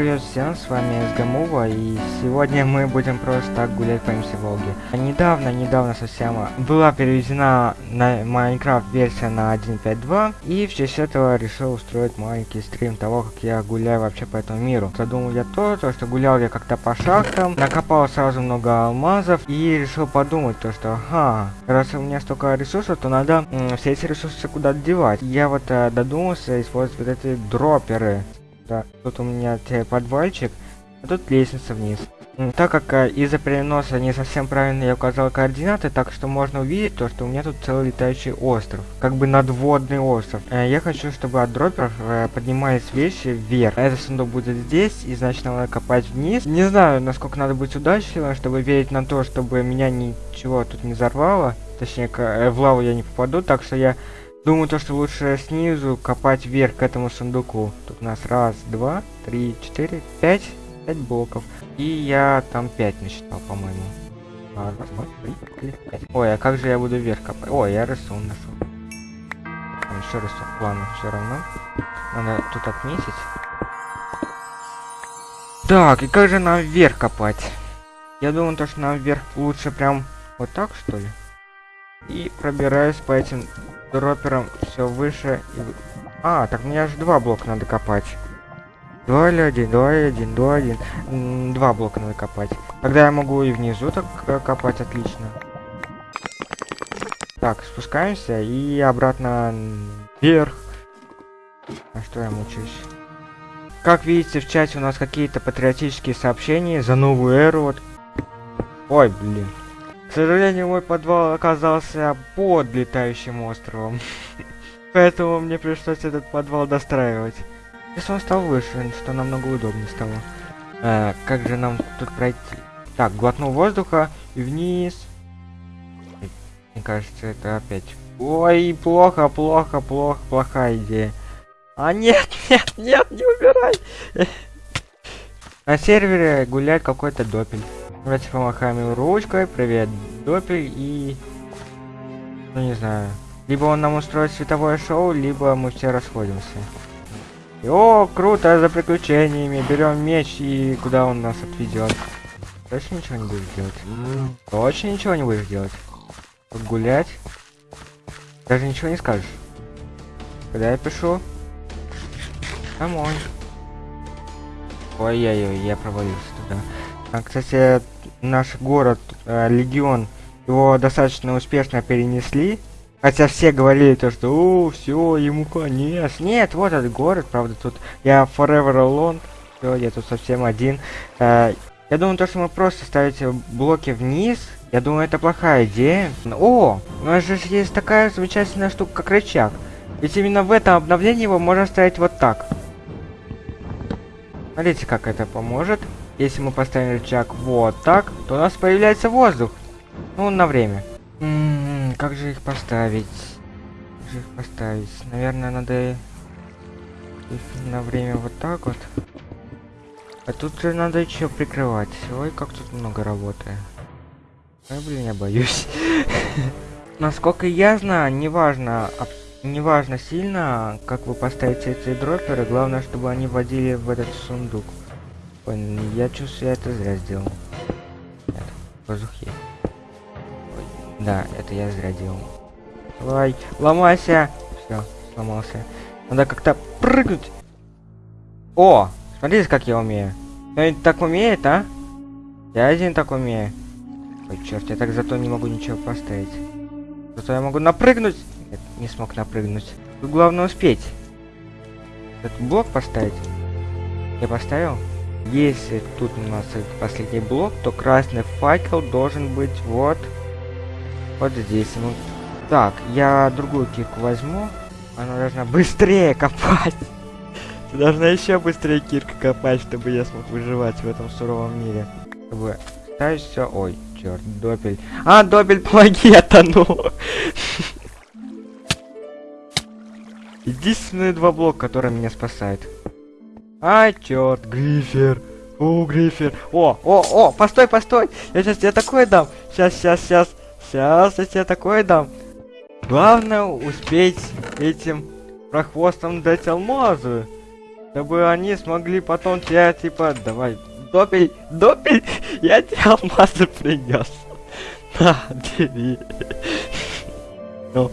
привет всем, с вами СГМУВА, и сегодня мы будем просто так гулять по МС Волге. Недавно, недавно совсем была переведена на Майнкрафт версия на 1.5.2, и в честь этого решил устроить маленький стрим того, как я гуляю вообще по этому миру. Задумал я то, то что гулял я как-то по шахтам, накопал сразу много алмазов, и решил подумать то, что, ага, раз у меня столько ресурсов, то надо все эти ресурсы куда-то девать. Я вот э, додумался использовать вот эти дроперы. Да, тут у меня подвальчик, а тут лестница вниз. Так как э, из-за переноса не совсем правильно я указал координаты, так что можно увидеть то, что у меня тут целый летающий остров. Как бы надводный остров. Э, я хочу, чтобы от дроперов э, поднимались вещи вверх. Этот сундук будет здесь, и значит надо копать вниз. Не знаю, насколько надо быть удачливым, чтобы верить на то, чтобы меня ничего тут не взорвало. Точнее, в лаву я не попаду, так что я Думаю, то, что лучше снизу копать вверх к этому сундуку. Тут у нас раз, два, три, четыре, пять. Пять блоков. И я там пять насчитал, по-моему. Раз, два, три, четыре, пять. Ой, а как же я буду вверх копать? Ой, я рисун нашел. Там еще рисун. Ладно, все равно. Надо тут отметить. Так, и как же нам вверх копать? Я думаю, то, что нам вверх лучше прям вот так, что ли? И пробираюсь по этим дропером все выше и... А, так мне аж два блока надо копать. Два или один, два или один, два один. два блока надо копать. Тогда я могу и внизу так э, копать отлично. Так, спускаемся и обратно вверх. А что я мучаюсь? Как видите, в чате у нас какие-то патриотические сообщения за новую эру. Вот. Ой, блин. К сожалению, мой подвал оказался под летающим островом. Поэтому мне пришлось этот подвал достраивать. Если он стал выше, что намного удобнее стало. А, как же нам тут пройти? Так, глотнул воздуха и вниз. Мне кажется, это опять... Ой, плохо, плохо, плохо, плохая идея. А нет, нет, нет, не убирай! На сервере гуляет какой-то допель. Давайте помахаем ручкой. Привет, Допель и... Ну, не знаю. Либо он нам устроит световое шоу, либо мы все расходимся. И, о, круто, за приключениями. Берем меч и куда он нас отведет. Точно ничего не будешь делать? Точно ничего не будешь делать? Гулять? Даже ничего не скажешь. Когда я пишу? Домой. Ой-ой-ой, я провалился туда. А, кстати, наш город, э, Легион, его достаточно успешно перенесли. Хотя все говорили то, что о, все, ему конец. Нет, вот этот город, правда, тут я forever alone. Все, я тут совсем один. Э, я думаю, то, что мы просто ставите блоки вниз, я думаю, это плохая идея. О, у нас же есть такая замечательная штука, как рычаг. Ведь именно в этом обновлении его можно ставить вот так. Смотрите, как это поможет. Если мы поставим рычаг вот так, то у нас появляется воздух. Ну, на время. М м-м, -м, как же их поставить? Как же их поставить? Наверное, надо их на время вот так вот. А тут же надо еще прикрывать. Ой, как тут много работы. Ой, блин, я боюсь. Насколько я знаю, неважно, неважно сильно, как вы поставите эти дроперы, главное, чтобы они вводили в этот сундук. Понял, я чувствую, я это зря сделал. Нет, воздух есть. Да, это я зря делал. Давай, ломайся! Все, сломался. Надо как-то прыгнуть. О! Смотрите, как я умею. Кто-нибудь так умеет, а? Я один так умею. Ой, черт, я так зато не могу ничего поставить. Зато я могу напрыгнуть. Нет, не смог напрыгнуть. Тут главное успеть. Этот блок поставить. Я поставил? Если тут у нас последний блок, то красный факел должен быть вот, вот здесь. Ну, так, я другую кирку возьму. Она должна быстрее копать. Должна еще быстрее кирка копать, чтобы я смог выживать в этом суровом мире. Чтобы ставить все. Ой, черт, допель. А, допель, помоги, я тону. Единственные два блока, которые меня спасают. Черт, Грифер. О, Грифер. О, о, о, постой, постой. Я сейчас тебе такое дам. Сейчас, сейчас, сейчас. Сейчас я тебе такое дам. Главное успеть этим прохвостом дать алмазы. Чтобы они смогли потом тебя, типа, давай, допель, допель, я тебе алмазы принес. На, бери. Ну.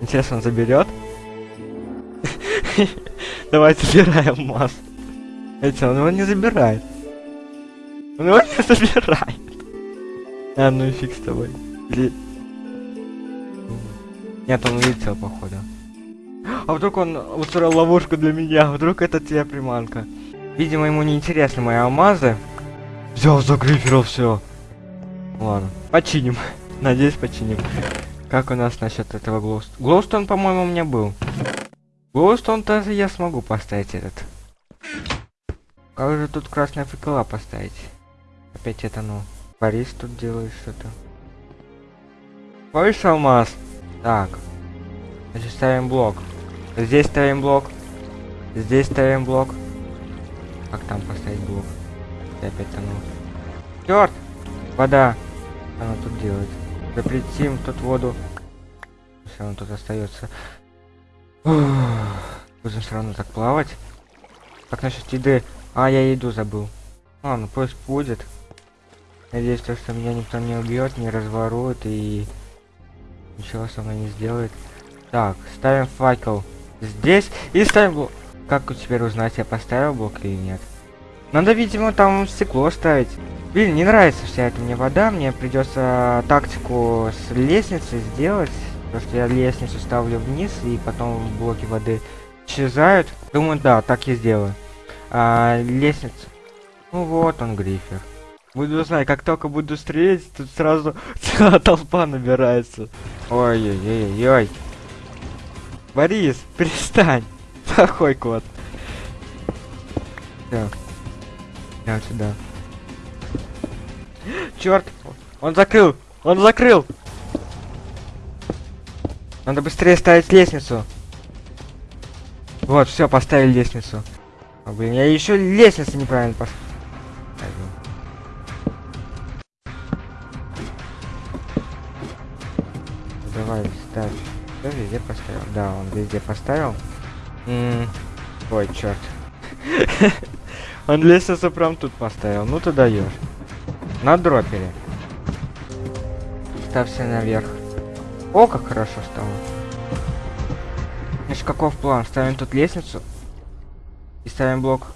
Интересно, он заберет? Давай забираем алмаз. Эти, он его не забирает. Он его не забирает. А, ну и фиг с тобой. Или... Нет, он улетел, походу. А вдруг он устроил ловушку для меня? Вдруг это тебе приманка? Видимо, ему не интересны мои алмазы. Взял за гриферов все. Ладно, починим. Надеюсь, починим. Как у нас насчет этого глоуст... Глоустон, по-моему, у меня был. Глоустон тоже я смогу поставить этот. Как же тут красная факела поставить? Опять это ну. Борис тут делает что-то. Больше алмаз. Так. Значит, ставим блок. Здесь ставим блок. Здесь ставим блок. Как там поставить блок? И опять тону. Черт! Вода. Она тут делает. Запретим тут воду. Все равно тут остается. Будем все равно так плавать. Как насчет еды? А, я еду забыл. А, ну пусть будет. Надеюсь, то, что меня никто не убьет, не разворует и ничего со мной не сделает. Так, ставим факел здесь и ставим блок. Как теперь узнать, я поставил блок или нет? Надо, видимо, там стекло ставить. Блин, не нравится вся эта мне вода. Мне придется тактику с лестницей сделать. Потому что я лестницу ставлю вниз, и потом блоки воды исчезают. Думаю, да, так я сделаю. А, лестница. Ну вот он, грифер. Буду знать, как только буду стрелять, тут сразу целая толпа набирается. Ой-ой-ой-ой. Борис, перестань. Плохой кот. Так. Я сюда. Черт! Он закрыл! Он закрыл! Надо быстрее ставить лестницу. Вот, все, поставили лестницу. О, блин, я еще лестницу неправильно поставил. Давай, ставь. Кто везде поставил? Да, он везде поставил. М -м Ой, черт. он лестницу прям тут поставил. Ну ты даешь. На дропере. Ставься наверх. О, как хорошо стало. Значит, каков план? Ставим тут лестницу. И ставим блок.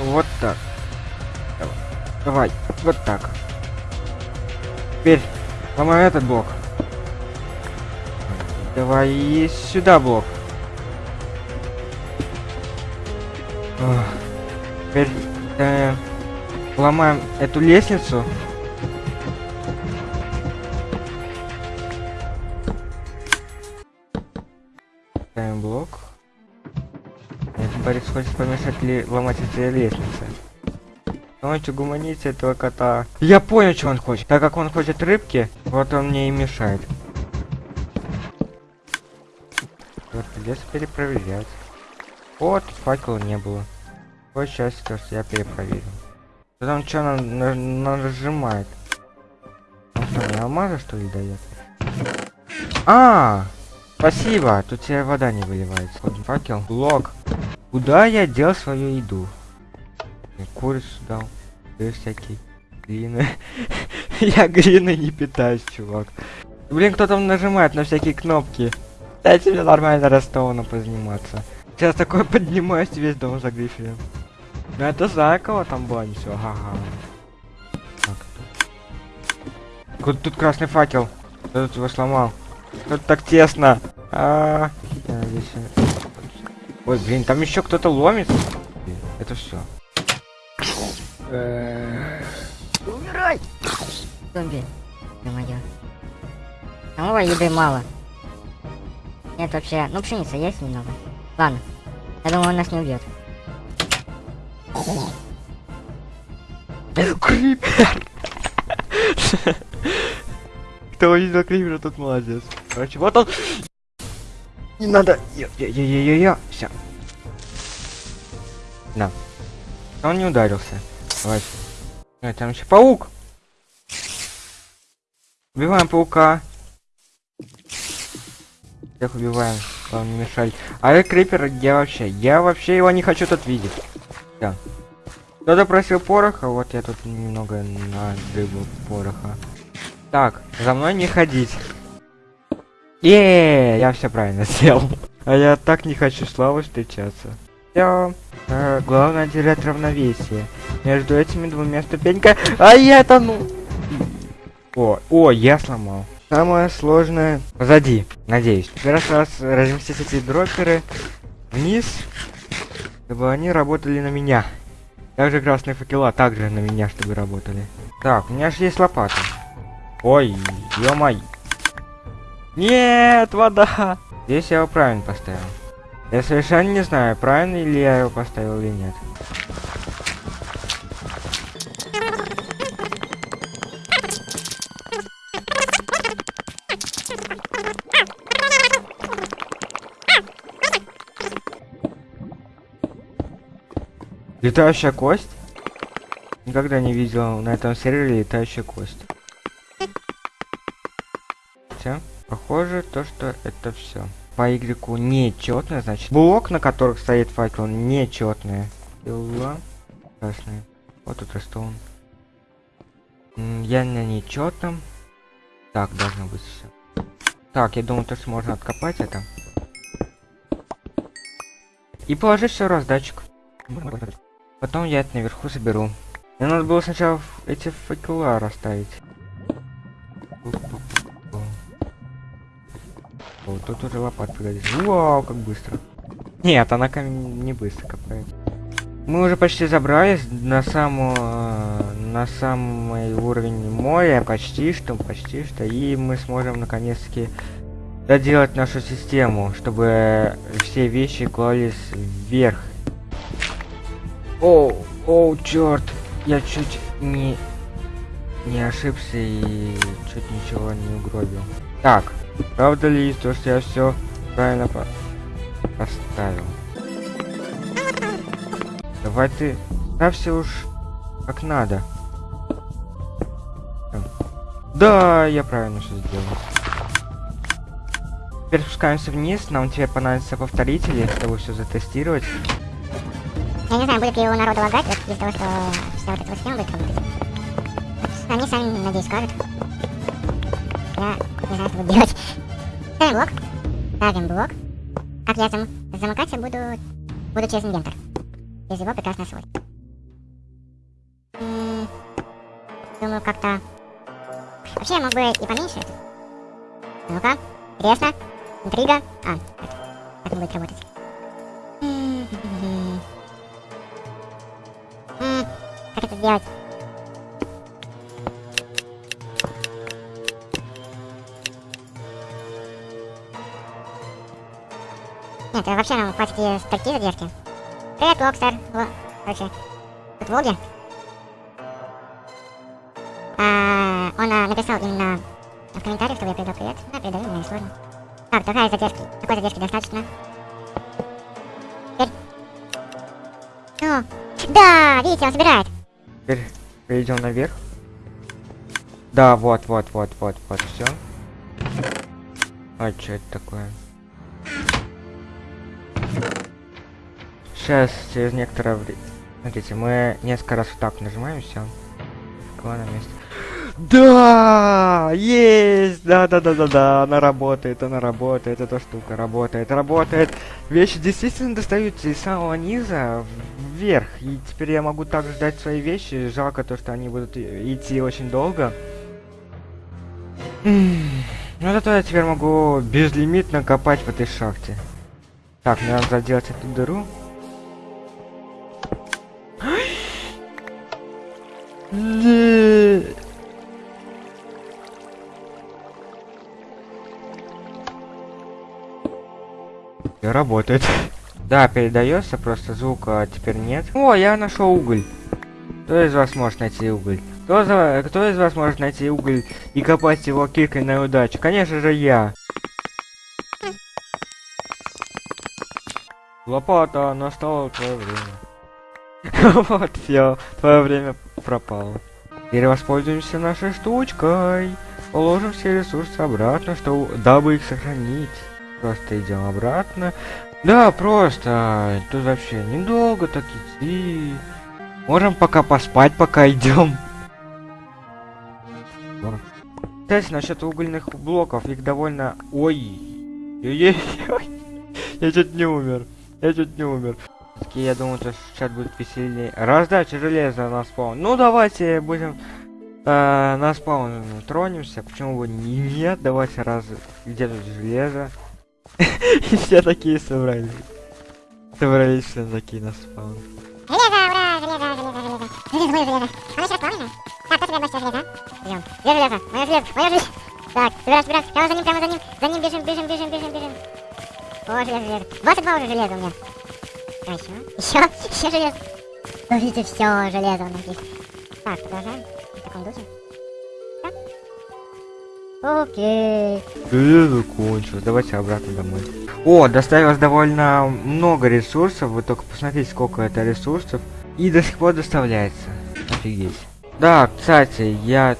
Вот так. Давай. Вот так. Теперь ломаем этот блок. Давай и сюда блок. Теперь э, ломаем эту лестницу. Блок. Этот Борис хочет помешать ли ломать эти лестницы. Давайте гуманите этого кота. Я понял, что он хочет. Так как он хочет рыбки, вот он мне и мешает. Вот придется перепроверять. Вот, факела не было. Вот счастье, то, что я перепроверил. Там что на, на, на нажимает? Он что, мне алмазы что ли дает? А, спасибо, тут тебе вода не выливается. Вот факел, блок. Куда я дел свою еду? Курицу дал, да всякие глины. я глины не питаюсь, чувак. Блин, кто там нажимает на всякие кнопки? Дайте мне нормально Ростована позаниматься. Сейчас такой поднимаюсь весь дом за грифелем. Ну это кого там было, все, ага. Так. Тут, красный факел. Кто тут его сломал? Тут так тесно. А, -а, -а. здесь... Ой, блин, там еще кто-то ломит. Это все. Умирай! Зомби. Ё-моё. Самого еды мало. Нет вообще. Ну, пшеница есть немного. Ладно. Я думаю, он нас не убьет. Крипер! Кто увидел крипера, тот молодец. Короче, вот он. Не надо. Я-я-я-я-я. Все. Да. Он не ударился. Давай. А, там еще паук. Убиваем паука. Всех убиваем. Главное не мешать. А крипер, я вообще, я вообще его не хочу тут видеть. Да. Кто-то просил пороха, вот я тут немного надыбал пороха. Так, за мной не ходить. Е, я все правильно сделал. А я так не хочу славы встречаться. Все. Э, главное держать равновесие между этими двумя ступеньками. А я тону. О, о, я сломал. Самое сложное позади, надеюсь. Теперь раз разместить эти дропперы вниз, чтобы они работали на меня. Также красные факела также на меня, чтобы работали. Так, у меня же есть лопата. Ой, ё Нет, вода! Здесь я его правильно поставил. Я совершенно не знаю, правильно ли я его поставил или нет. Летающая кость? Никогда не видел на этом сервере летающая кость. Все. Похоже, то, что это все. По игроку нечетное, значит. Блок, на которых стоит факел, нечетные. Дела. Красные. Вот тут ростован. Я на нечетном. Так, должно быть все. Так, я думаю, то, что можно откопать это. И положить все раздатчик. Потом я это наверху соберу. Мне надо было сначала эти факела расставить. Вот тут уже лопат пригодится. Вау, как быстро. Нет, она камень не быстро копает. Мы уже почти забрались на самую на самый уровень моря, почти что, почти что, и мы сможем наконец-таки доделать нашу систему, чтобы все вещи клались вверх о, о, черт, я чуть не не ошибся и чуть ничего не угробил. Так, правда ли то, что я все правильно по поставил? Давай ты ставься уж как надо. Да, я правильно все сделал. Теперь спускаемся вниз, нам теперь понадобится повторители, чтобы все затестировать. Я не знаю, будет ли у народа лагать, вот из-за того, что вся вот эта схема будет работать. Они сами, надеюсь, скажут. Я не что буду делать. Ставим блок. Ставим блок. Как я зам замыкать я буду, буду через инвентор. Через его прекрасно свой. Думаю, как-то... Вообще, я мог бы и поменьше. Ну-ка, интересно. Интрига. А, это. Как он будет работать. Как это сделать? Нет, вообще нам хватит и статьи задержки. Привет, Локстер. Короче, тут Волги. А, он а, написал именно в комментариях, чтобы я передал привет. Да, передаю, мне не сложно. Так, такая задержки. Такой задержки достаточно. Теперь. Ну, да, видите, он собирает. Теперь перейдем наверх. Да, вот, вот, вот, вот, вот, все. А что это такое? Сейчас, через некоторое время... Смотрите, мы несколько раз вот так нажимаем, все. на месте. Да, есть, да, да, да, да, да, она работает, она работает, эта штука работает, работает. Вещи действительно достаются из самого низа вверх, и теперь я могу так ждать свои вещи. Жалко то, что они будут идти очень долго. Ну зато я теперь могу безлимитно копать в этой шахте. Так, мне надо заделать эту дыру. Работает. Да, передается, просто звука теперь нет. О, я нашел уголь. Кто из вас может найти уголь? Кто, за... Кто из вас может найти уголь и копать его киркой на удачу? Конечно же я. Лопата, настало твое время. вот все, твое время пропало. Теперь воспользуемся нашей штучкой. Положим все ресурсы обратно, что... дабы их сохранить. Просто идем обратно. Да, просто. Тут вообще недолго так идти. Можем пока поспать, пока идем. Кстати, насчет угольных блоков, их довольно... Ой. Я чуть не умер. Я чуть не умер. Всё-таки Я думаю, что сейчас будет веселее. Раздача железа на спаун. Ну, давайте будем э, на спаун тронемся. Почему бы не нет? Давайте раз... Где тут железо? И все такие собрались. Собрались все такие на спаун. Железо, ура, железо, железо, железо. Оно сейчас спавнено? Так, кто тебе больше железа? Идем. Железо? Мое железо, мое железо. Так, собирай, собирай. Прямо за ним, прямо за ним. За ним бежим, бежим, бежим, бежим. О, железо, железо. 22 уже железа у меня. А еще? Еще? Железо. Ну, видите, все, железо у нас есть. Так, продолжаем. В таком духе. Окей. Железо кончилось. Давайте обратно домой. О, доставилось довольно много ресурсов. Вы только посмотрите, сколько это ресурсов. И до сих пор доставляется. Офигеть. Да, кстати, я...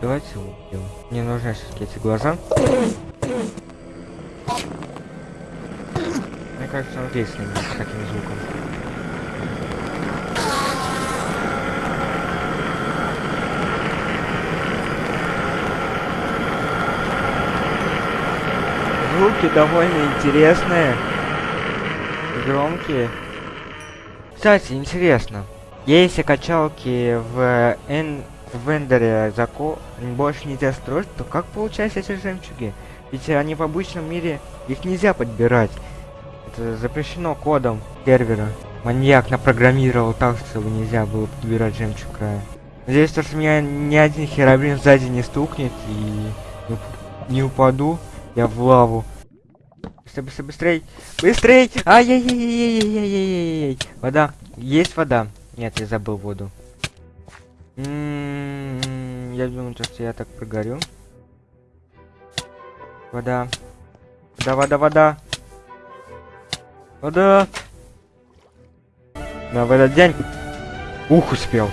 Давайте убьем. Мне нужны все-таки эти глаза. Мне кажется, он действует с таким звуком. Звуки довольно интересные. Громкие. Кстати, интересно. Если качалки в Эн... в Эндере зако... больше нельзя строить, то как получаются эти жемчуги? Ведь они в обычном мире, их нельзя подбирать. Это запрещено кодом сервера. Маньяк напрограммировал так, чтобы нельзя было подбирать жемчуг края. Надеюсь, то, что меня ни один херобрин сзади не стукнет и не, уп- не упаду я в лаву. Быстрей, быстрей, быстрей! Быстрей! Ай-яй-яй-яй-яй-яй-яй-яй! Вода. Есть вода? Нет, я забыл воду. Я думаю, то, что я так прогорю. Вода. Вода, вода, вода. Вода. Да, в этот день. Ух, успел.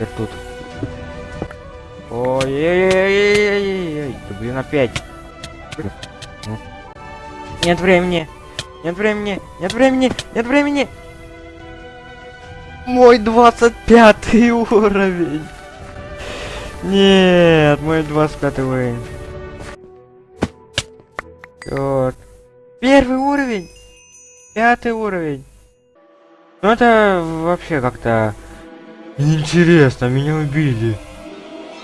Я тут. Ой-ой-ой-ой-ой-ой. Да блин, опять. Нет времени. Нет времени. Нет времени. Нет времени. Мой 25 уровень. Нет, мой 25 уровень. Вот. Первый уровень. Пятый уровень. Ну это вообще как-то интересно, меня убили.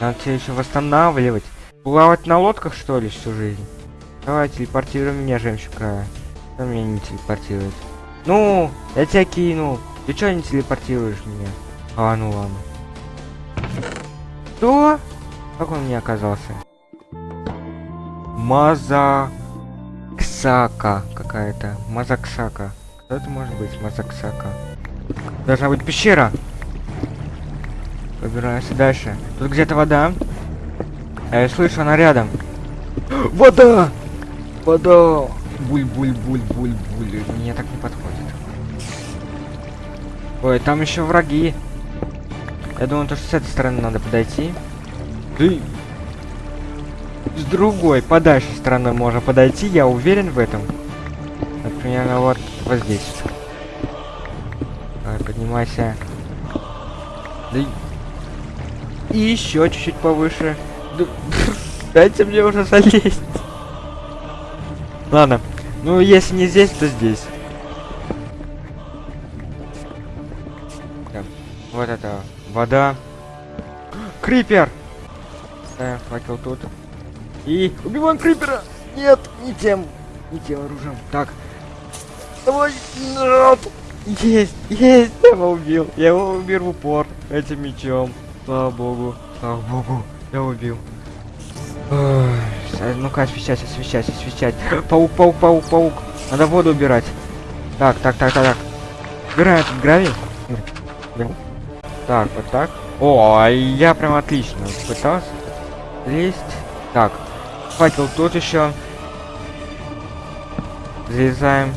Надо тебя еще восстанавливать. Плавать на лодках что ли всю жизнь? Давай, телепортируй меня, жемчуга. Что меня не телепортирует? Ну, я тебя кину. Ты чё не телепортируешь меня? А, ну ладно. Что? Как он мне оказался? Мазаксака какая-то. Мазаксака. Кто это может быть? Мазаксака. Должна быть пещера. Выбираемся дальше. Тут где-то вода. А я слышу, она рядом. Вода! Вода! Буль-буль-буль-буль-буль. Мне так не подходит. Ой, там еще враги. Я думаю, то, что с этой стороны надо подойти. Ты... С другой, подальше стороны можно подойти, я уверен в этом. Примерно вот, вот здесь. Давай, поднимайся. Да и... еще чуть-чуть повыше. Да- Дайте мне уже залезть. Ладно. Ну, если не здесь, то здесь. Так, Вот это вода. Крипер! Ставим факел тут. И убиваем крипера! Нет, не тем, не тем оружием. Так. Давай! Нет! Есть, есть, я его убил. Я его убил в упор этим мечом. Слава богу, слава богу, я убил. Ой, Ну-ка, освещать, освещать, освещать. Паук, паук, паук, паук. Надо воду убирать. Так, так, так, так, так. Убираем этот гравий. Так, вот так. О, а я прям отлично пытался. Лезть. Так. Факел тут еще. Залезаем.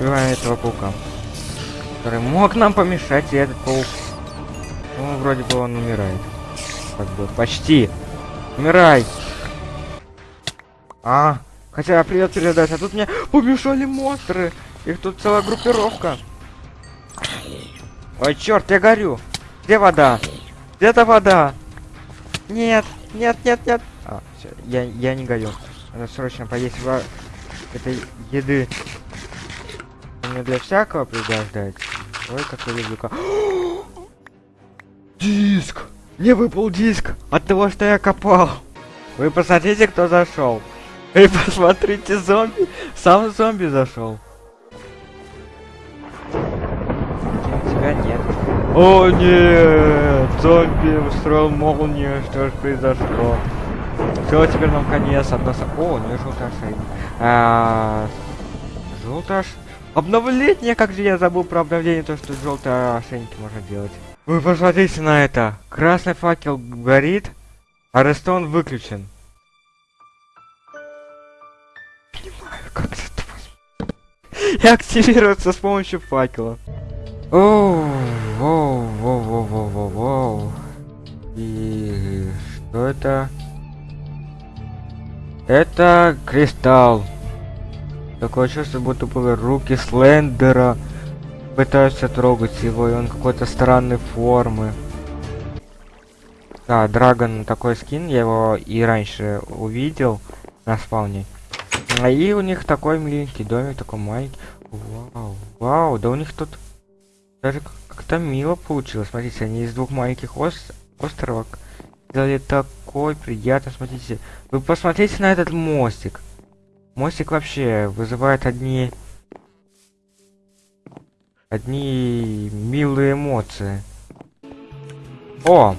Убиваем этого паука. Который мог нам помешать, и этот паук. Ну, вроде бы он умирает. Как бы, почти. Умирай. А, Хотя привет передать, а тут мне помешали монстры. Их тут целая группировка. Ой, черт, я горю. Где вода? Где-то вода. Нет, нет, нет, нет. А, всё, я, я не горю. Надо срочно поесть во... этой еды. Мне для всякого пригождать. Ой, как я люблю. Диск! Мне выпал диск от того, что я копал. Вы посмотрите, кто зашел. Вы посмотрите, зомби. Сам зомби зашел. Тебя нет. О нет! Зомби устроил молнию. Что же произошло? Все, теперь нам конец. Одна О, не желтый ошейник. Желтый. Обновление, как же я забыл про обновление, то, что желтые ошейники можно делать. Вы посмотрите на это. Красный факел горит, а рестон выключен. Понимаю, как это возможно. И активируется с помощью факела. Оу, воу, воу, воу, воу, воу, воу. И что это? Это кристалл. Такое чувство, будто бы руки Слендера пытаются трогать его, и он какой-то странной формы. Да, Драгон такой скин, я его и раньше увидел на спауне. А И у них такой миленький домик, такой маленький. Вау, вау, да у них тут даже как- как-то мило получилось. Смотрите, они из двух маленьких ос- островов сделали такой приятно. Смотрите, вы посмотрите на этот мостик. Мостик вообще вызывает одни... Одни милые эмоции. О!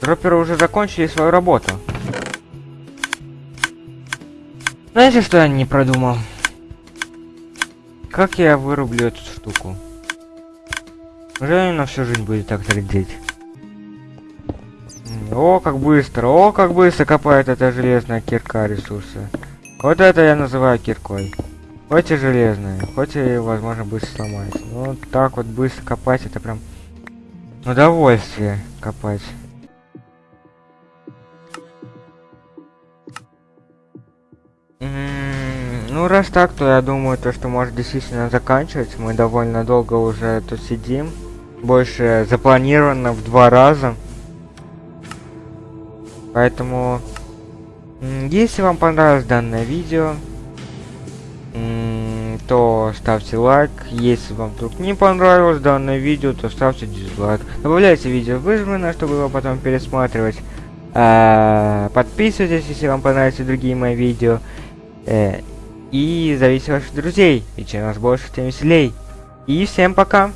Дропперы уже закончили свою работу. Знаете, что я не продумал? Как я вырублю эту штуку? Уже на всю жизнь будет так трендеть. О, как быстро, о, как быстро копает эта железная кирка ресурсы. Вот это я называю киркой. Хоть и железная, хоть и, возможно, быстро сломается. Но так вот быстро копать, это прям удовольствие копать. М, Ну, раз так, то я думаю, то, что может действительно заканчивать. Мы довольно долго уже тут сидим. Больше запланировано в два раза. Поэтому, если вам понравилось данное видео, то ставьте лайк. Если вам вдруг не понравилось данное видео, то ставьте дизлайк. Добавляйте видео в избранное, чтобы его потом пересматривать. А, Подписывайтесь, если вам понравятся другие мои видео. Э, И зовите ваших друзей. И чем нас больше, тем веселей. И всем пока!